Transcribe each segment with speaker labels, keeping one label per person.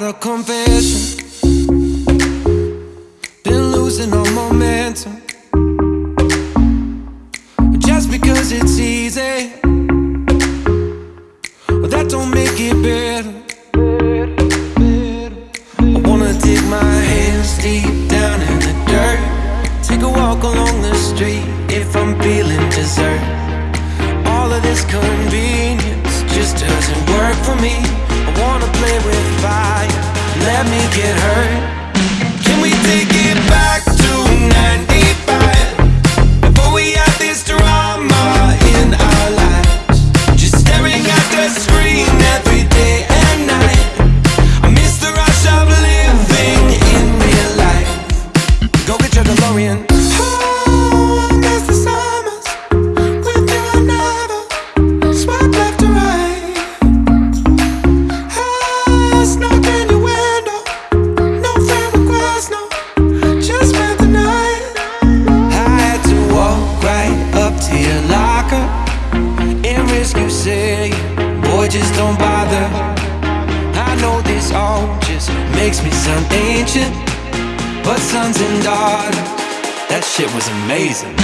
Speaker 1: got a confession. Been losing all momentum. Just because it's easy. Well, That don't make it better. I wanna dig my hands deep down in the dirt. Take a walk along the street if I'm feeling dessert. All of this convenience just doesn't work for me play with fire. Let me get hurt. is amazing.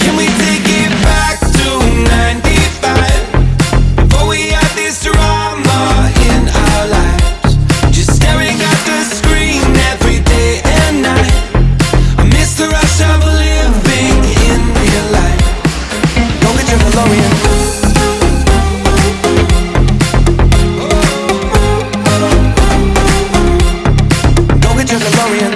Speaker 1: Can we take it back to 95? Before we had this drama in our lives. Just staring at the screen every day and night. I miss the rush of living in real life. Go get your Valvoline. Go get your DeLorean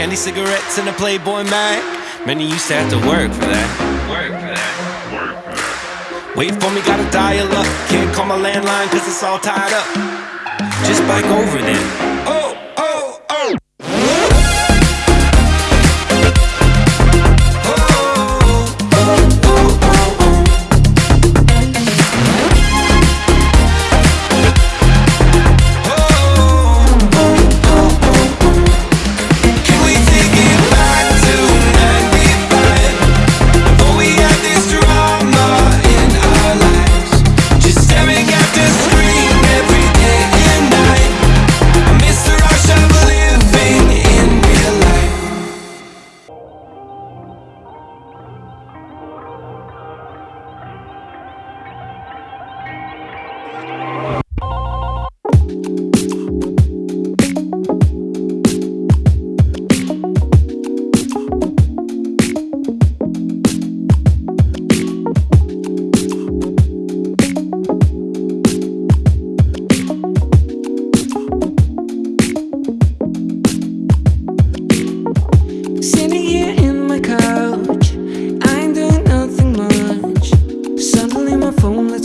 Speaker 1: Candy cigarettes and a Playboy mag. Many used to have to work for that. Work for that. Work for that. Wait for me, gotta dial up. Can't call my landline cause it's all tied up. Just bike over then.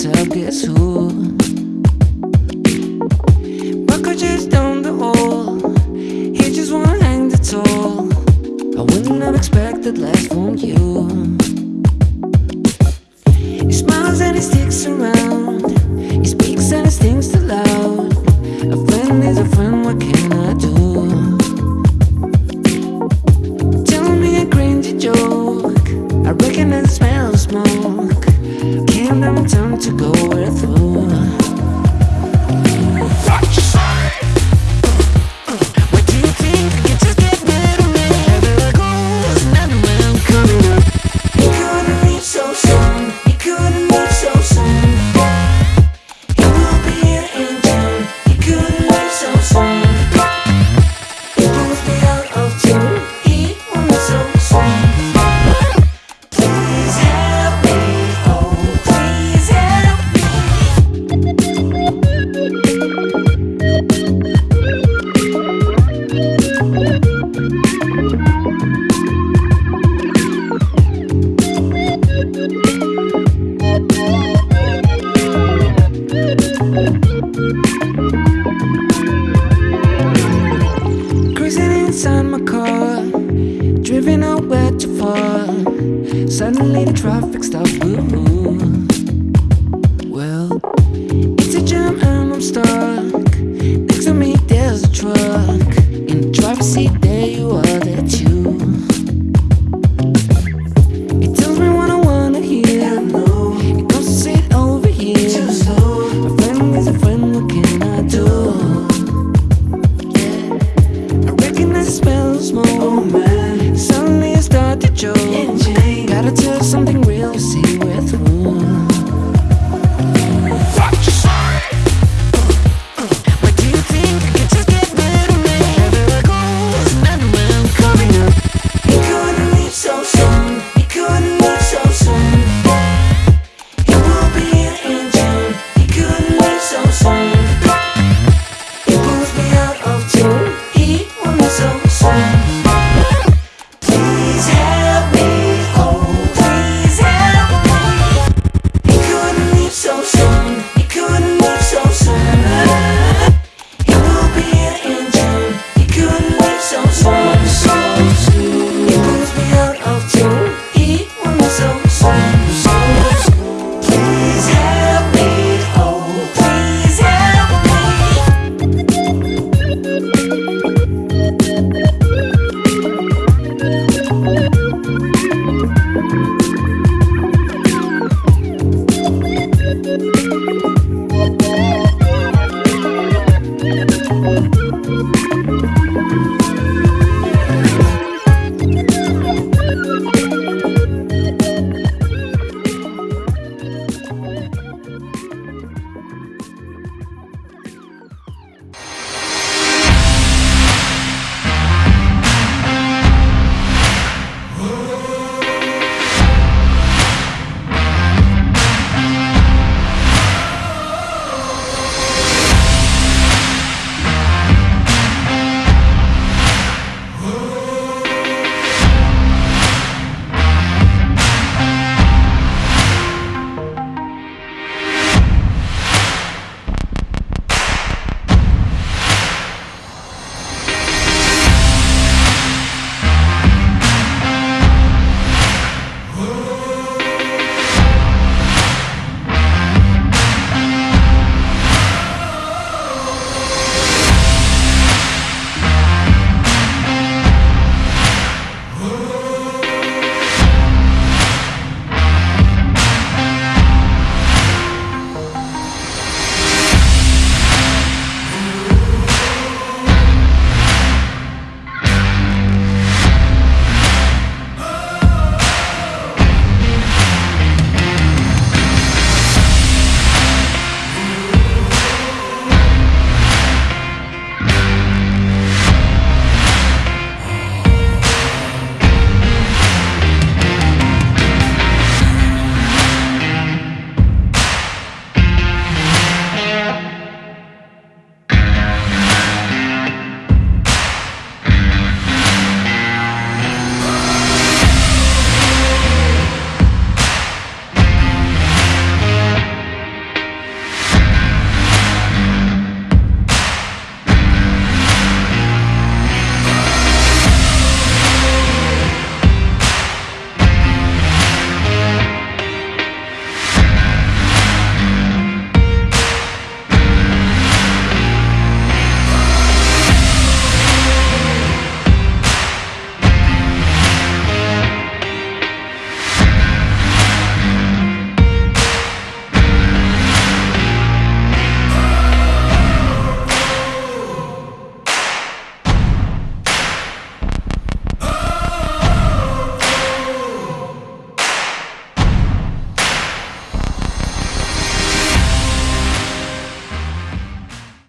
Speaker 2: myself get so time to go.